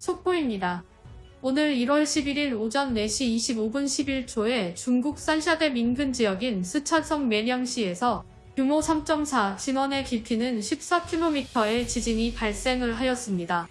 속보입니다. 오늘 1월 11일 오전 4시 25분 11초에 중국 산샤대 민근 지역인 스촨성 매량시에서 규모 3.4 진원의 깊이는 14km의 지진이 발생을 하였습니다.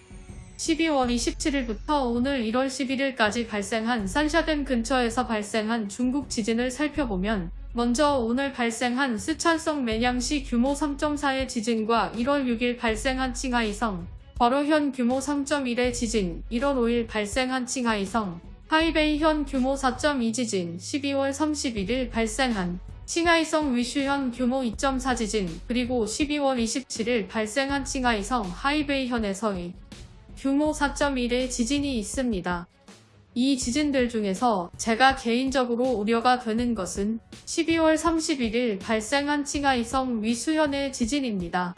12월 27일부터 오늘 1월 11일까지 발생한 산샤댐 근처에서 발생한 중국 지진을 살펴보면 먼저 오늘 발생한 스촨성 매량시 규모 3.4의 지진과 1월 6일 발생한 칭하이성, 버로현 규모 3.1의 지진, 1월 5일 발생한 칭하이성, 하이베이 현 규모 4.2 지진, 12월 31일 발생한 칭하이성 위슈현 규모 2.4 지진, 그리고 12월 27일 발생한 칭하이성 하이베이현에서의 규모 4.1의 지진이 있습니다. 이 지진들 중에서 제가 개인적으로 우려가 되는 것은 12월 31일 발생한 칭하이성 위수현의 지진입니다.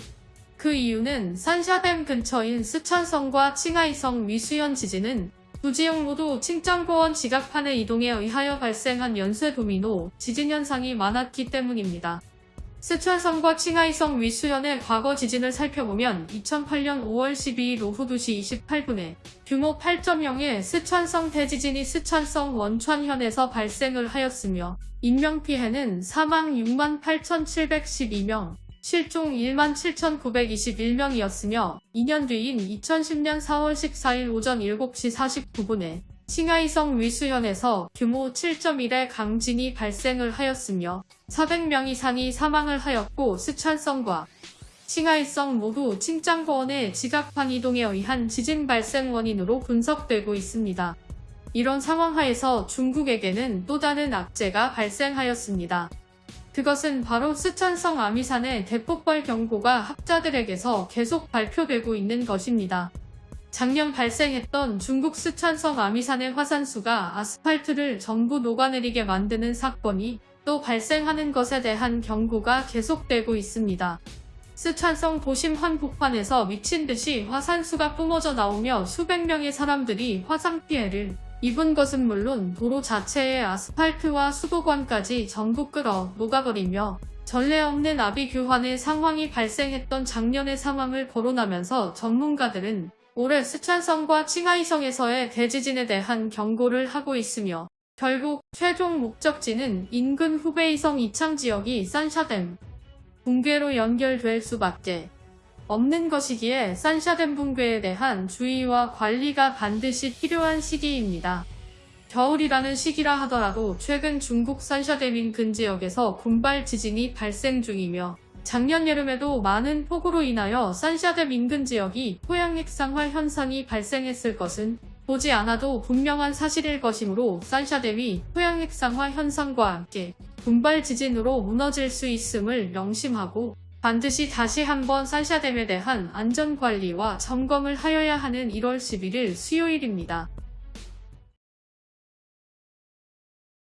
그 이유는 산샤댐 근처인 스촨성과 칭하이성 위수현 지진은 두 지역 모두 칭짱고원 지각판의 이동에 의하여 발생한 연쇄 도미노 지진 현상이 많았기 때문입니다. 스촨성과 칭하이성 위수현의 과거 지진을 살펴보면 2008년 5월 12일 오후 2시 28분에 규모 8.0의 스촨성 대지진이 스촨성 원천현에서 발생을 하였으며 인명피해는 사망 68,712명, 실종 17,921명이었으며 2년 뒤인 2010년 4월 14일 오전 7시 49분에 칭하이성 위수현에서 규모 7.1의 강진이 발생을 하였으며 400명 이상이 사망을 하였고 스촨성과 칭하이성 모두 칭짱고원의 지각판 이동에 의한 지진 발생 원인으로 분석되고 있습니다. 이런 상황 하에서 중국에게는 또 다른 악재가 발생하였습니다. 그것은 바로 스촨성 아미산의 대폭발 경고가 학자들에게서 계속 발표되고 있는 것입니다. 작년 발생했던 중국 스촨성 아미산의 화산수가 아스팔트를 전부 녹아내리게 만드는 사건이 또 발생하는 것에 대한 경고가 계속되고 있습니다. 스촨성 도심 한복판에서 미친 듯이 화산수가 뿜어져 나오며 수백 명의 사람들이 화상 피해를 입은 것은 물론 도로 자체의 아스팔트와 수도관까지 전부 끌어 녹아버리며 전례 없는 아비 교환의 상황이 발생했던 작년의 상황을 거론하면서 전문가들은 올해 스촨성과 칭하이성에서의 대지진에 대한 경고를 하고 있으며 결국 최종 목적지는 인근 후베이성 이창 지역이 산샤댐 붕괴로 연결될 수밖에 없는 것이기에 산샤댐 붕괴에 대한 주의와 관리가 반드시 필요한 시기입니다. 겨울이라는 시기라 하더라도 최근 중국 산샤댐 인근 지역에서 군발 지진이 발생 중이며 작년 여름에도 많은 폭우로 인하여 산샤댐 인근 지역이 토양액상화 현상이 발생했을 것은 보지 않아도 분명한 사실일 것이므로 산샤댐이 토양액상화 현상과 함께 분발 지진으로 무너질 수 있음을 명심하고 반드시 다시 한번 산샤댐에 대한 안전관리와 점검을 하여야 하는 1월 11일 수요일입니다.